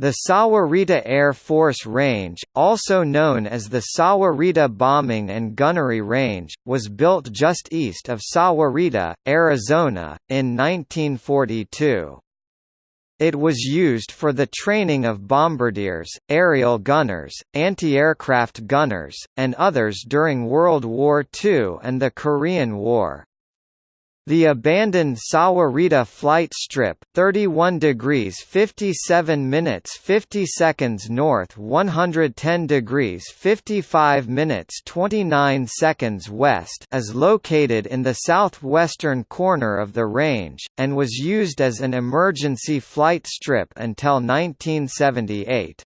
The Sahuarita Air Force Range, also known as the Sahuarita Bombing and Gunnery Range, was built just east of Sahuarita, Arizona, in 1942. It was used for the training of bombardiers, aerial gunners, anti-aircraft gunners, and others during World War II and the Korean War. The abandoned Sahuarita flight strip, 31 degrees 57 minutes 50 seconds north, 110 degrees 55 minutes 29 seconds west, is located in the southwestern corner of the range and was used as an emergency flight strip until 1978.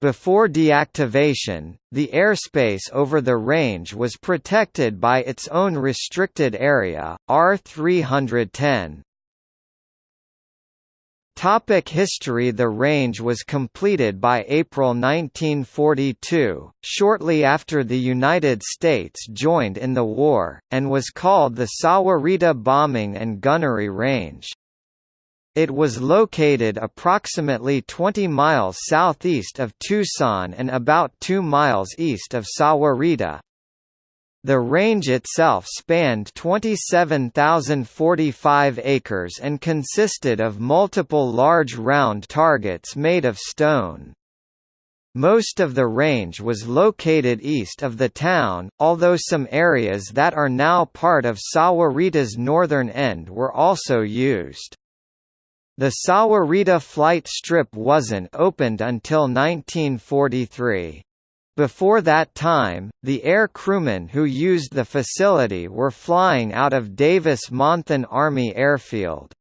Before deactivation, the airspace over the range was protected by its own restricted area, R310. Topic history The range was completed by April 1942, shortly after the United States joined in the war, and was called the Sahuarita Bombing and Gunnery Range. It was located approximately 20 miles southeast of Tucson and about 2 miles east of Sahuarita. The range itself spanned 27,045 acres and consisted of multiple large round targets made of stone. Most of the range was located east of the town, although some areas that are now part of Sahuarita's northern end were also used. The Sahuarita flight strip wasn't opened until 1943. Before that time, the air crewmen who used the facility were flying out of Davis-Monthan Army Airfield.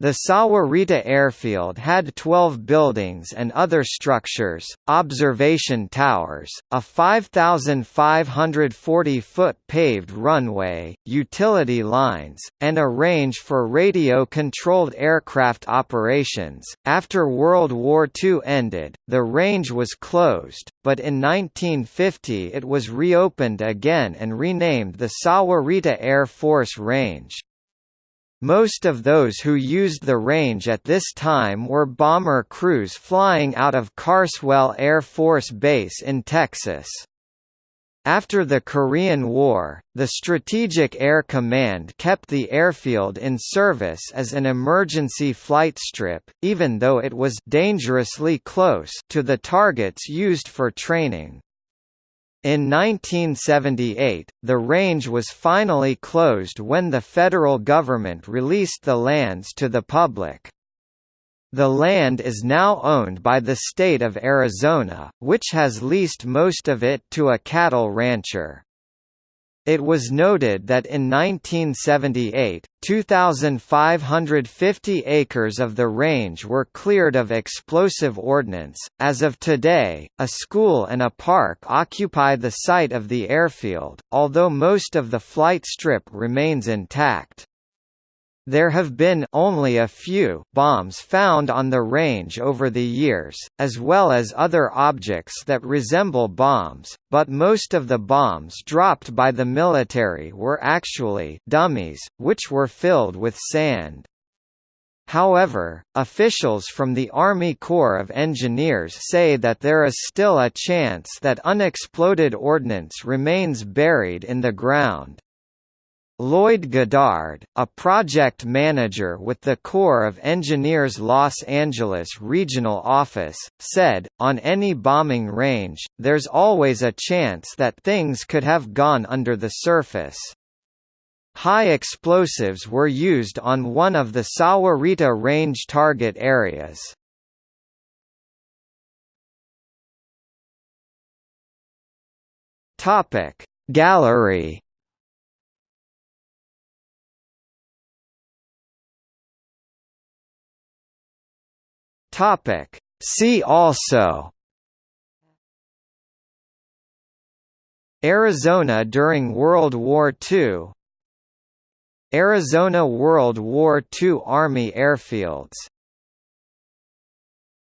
The Sahuarita Airfield had 12 buildings and other structures, observation towers, a 5,540-foot paved runway, utility lines, and a range for radio-controlled aircraft operations. After World War II ended, the range was closed, but in 1950 it was reopened again and renamed the Sahuarita Air Force Range. Most of those who used the range at this time were bomber crews flying out of Carswell Air Force Base in Texas. After the Korean War, the Strategic Air Command kept the airfield in service as an emergency flight strip, even though it was dangerously close to the targets used for training. In 1978, the range was finally closed when the federal government released the lands to the public. The land is now owned by the state of Arizona, which has leased most of it to a cattle rancher. It was noted that in 1978, 2,550 acres of the range were cleared of explosive ordnance. As of today, a school and a park occupy the site of the airfield, although most of the flight strip remains intact. There have been only a few bombs found on the range over the years, as well as other objects that resemble bombs, but most of the bombs dropped by the military were actually dummies, which were filled with sand. However, officials from the Army Corps of Engineers say that there is still a chance that unexploded ordnance remains buried in the ground. Lloyd Goddard, a project manager with the Corps of Engineers Los Angeles Regional Office, said, on any bombing range, there's always a chance that things could have gone under the surface. High explosives were used on one of the Sahuarita range target areas. Gallery Topic. See also Arizona during World War II Arizona World War II Army airfields